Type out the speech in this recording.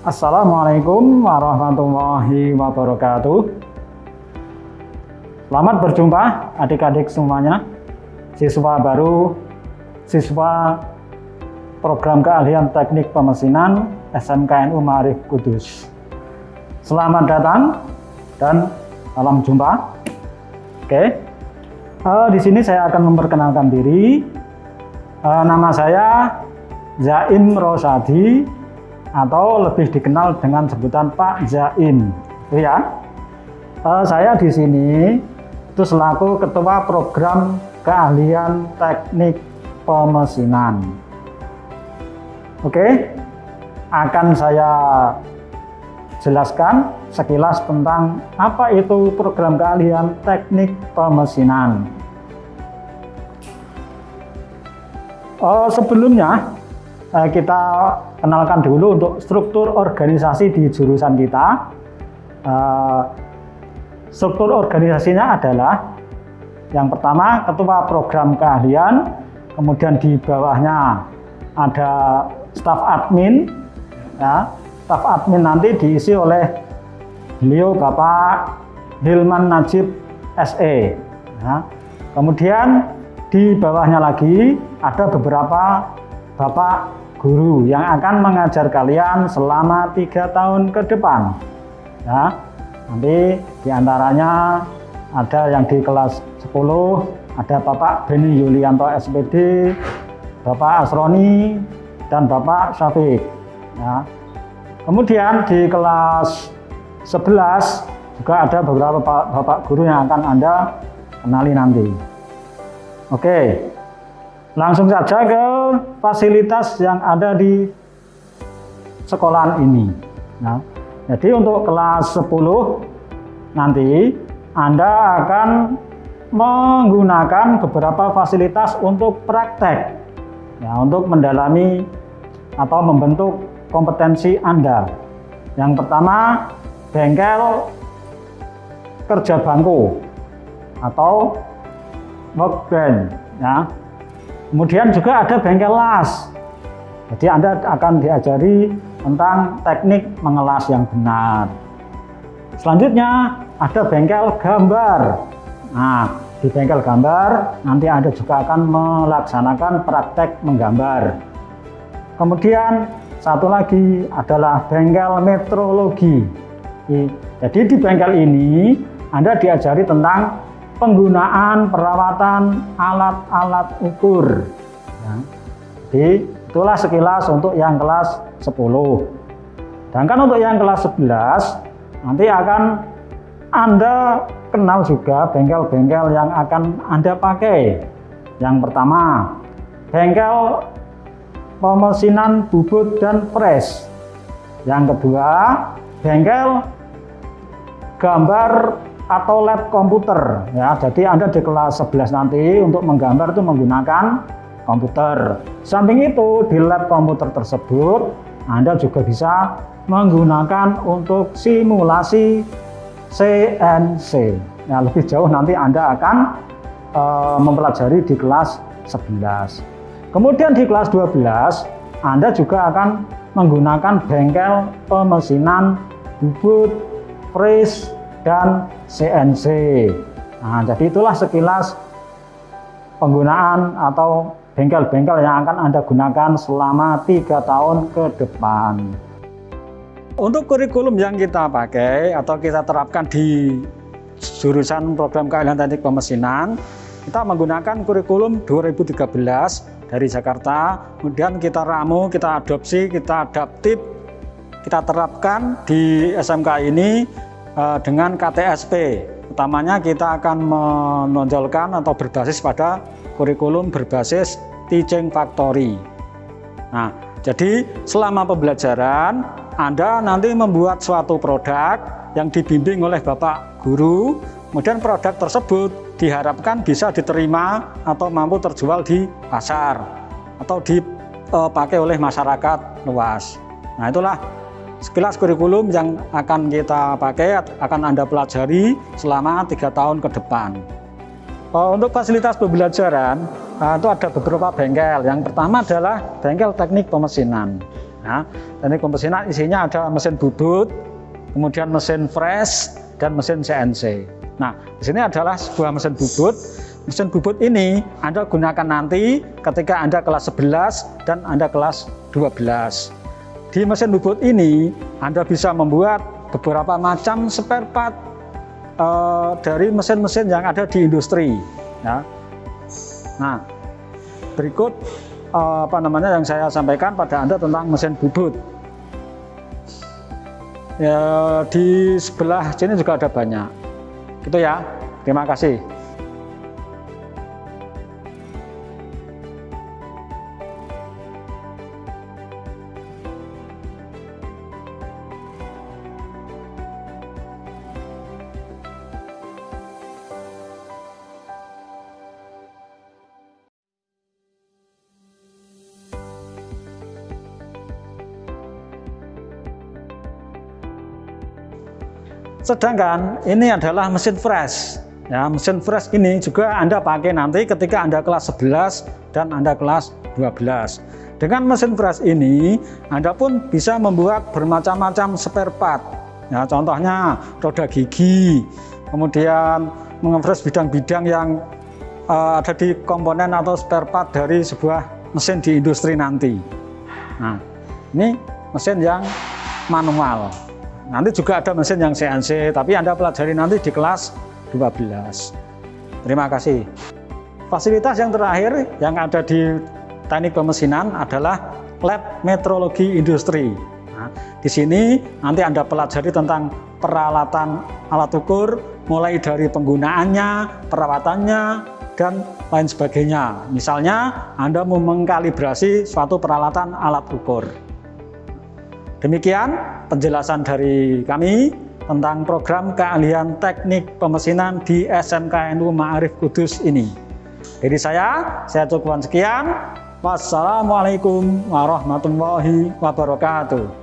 Assalamualaikum warahmatullahi wabarakatuh. Selamat berjumpa adik-adik semuanya, siswa baru, siswa program keahlian teknik pemesinan SMKNU Marif Kudus. Selamat datang dan salam jumpa. Oke, uh, di sini saya akan memperkenalkan diri. Uh, nama saya Zaim Rosadi atau lebih dikenal dengan sebutan Pak Zaim. Ya, uh, saya di sini itu selaku ketua program keahlian teknik pemesinan. Oke, akan saya jelaskan sekilas tentang apa itu program keahlian teknik pemesinan. Uh, sebelumnya kita kenalkan dulu untuk struktur organisasi di jurusan kita. Uh, struktur organisasinya adalah yang pertama ketua program keahlian, kemudian di bawahnya ada staf admin, ya, staf admin nanti diisi oleh beliau Bapak Hilman Najib SE. Ya. Kemudian di bawahnya lagi ada beberapa bapak guru yang akan mengajar kalian selama tiga tahun ke depan. Ya, nanti di antaranya ada yang di kelas 10, ada Bapak Beni Yulianto SPD, Bapak Asroni, dan Bapak Syafiq. Ya. Kemudian di kelas 11 juga ada beberapa bapak guru yang akan Anda kenali nanti. Oke, langsung saja ke fasilitas yang ada di sekolahan ini. Nah, jadi untuk kelas 10 nanti Anda akan menggunakan beberapa fasilitas untuk praktek ya, untuk mendalami atau membentuk kompetensi Anda. Yang pertama, bengkel kerja bangku atau workbench ya. Kemudian juga ada bengkel las. Jadi Anda akan diajari tentang teknik mengelas yang benar. Selanjutnya ada bengkel gambar. Nah, di bengkel gambar nanti Anda juga akan melaksanakan praktek menggambar. Kemudian satu lagi adalah bengkel metrologi. Jadi di bengkel ini Anda diajari tentang penggunaan perawatan alat-alat ukur. Ya. Jadi itulah sekilas untuk yang kelas 10. Sedangkan untuk yang kelas 11 nanti akan Anda kenal juga bengkel-bengkel yang akan Anda pakai. Yang pertama, bengkel pemesinan bubut dan press. Yang kedua, bengkel gambar atau lab komputer ya. Jadi Anda di kelas 11 nanti untuk menggambar itu menggunakan komputer. Samping itu di lab komputer tersebut Anda juga bisa menggunakan untuk simulasi CNC. Nah, lebih jauh nanti Anda akan uh, mempelajari di kelas 11. Kemudian di kelas 12 Anda juga akan menggunakan bengkel pemesinan bubut, freeze, dan CNC. Nah, jadi itulah sekilas penggunaan atau bengkel-bengkel yang akan Anda gunakan selama tiga tahun ke depan. Untuk kurikulum yang kita pakai atau kita terapkan di jurusan program keahlian teknik pemesinan, kita menggunakan kurikulum 2013 dari Jakarta, kemudian kita ramu, kita adopsi, kita adaptif, kita terapkan di SMK ini dengan KTSP. Utamanya kita akan menonjolkan atau berbasis pada kurikulum berbasis teaching factory. Nah, jadi selama pembelajaran Anda nanti membuat suatu produk yang dibimbing oleh Bapak Guru, kemudian produk tersebut diharapkan bisa diterima atau mampu terjual di pasar atau dipakai oleh masyarakat luas. Nah, itulah Sekilas kurikulum yang akan kita pakai akan Anda pelajari selama tiga tahun ke depan. Oh, untuk fasilitas pembelajaran, uh, itu ada beberapa bengkel. Yang pertama adalah bengkel teknik pemesinan. Nah, teknik pemesinan isinya ada mesin bubut, kemudian mesin fresh, dan mesin CNC. Nah, di sini adalah sebuah mesin bubut. Mesin bubut ini Anda gunakan nanti ketika Anda kelas 11 dan Anda kelas 12. Di mesin bubut ini Anda bisa membuat beberapa macam spare part uh, dari mesin-mesin yang ada di industri. Ya. Nah, berikut uh, apa namanya yang saya sampaikan pada Anda tentang mesin bubut. Ya, di sebelah sini juga ada banyak. Gitu ya. Terima kasih. Sedangkan ini adalah mesin fresh. Ya, mesin fresh ini juga Anda pakai nanti ketika Anda kelas 11 dan Anda kelas 12. Dengan mesin fresh ini, Anda pun bisa membuat bermacam-macam spare part. Ya, contohnya roda gigi, kemudian mengefresh bidang-bidang yang uh, ada di komponen atau spare part dari sebuah mesin di industri nanti. Nah, ini mesin yang manual. Nanti juga ada mesin yang CNC, tapi Anda pelajari nanti di kelas 12. Terima kasih. Fasilitas yang terakhir yang ada di teknik pemesinan adalah lab metrologi industri. Nah, di sini nanti Anda pelajari tentang peralatan alat ukur, mulai dari penggunaannya, perawatannya, dan lain sebagainya. Misalnya, Anda mau mengkalibrasi suatu peralatan alat ukur. Demikian penjelasan dari kami tentang program keahlian teknik pemesinan di SMKNU Ma'arif Kudus ini. Jadi saya, saya cukupkan sekian. Wassalamualaikum warahmatullahi wabarakatuh.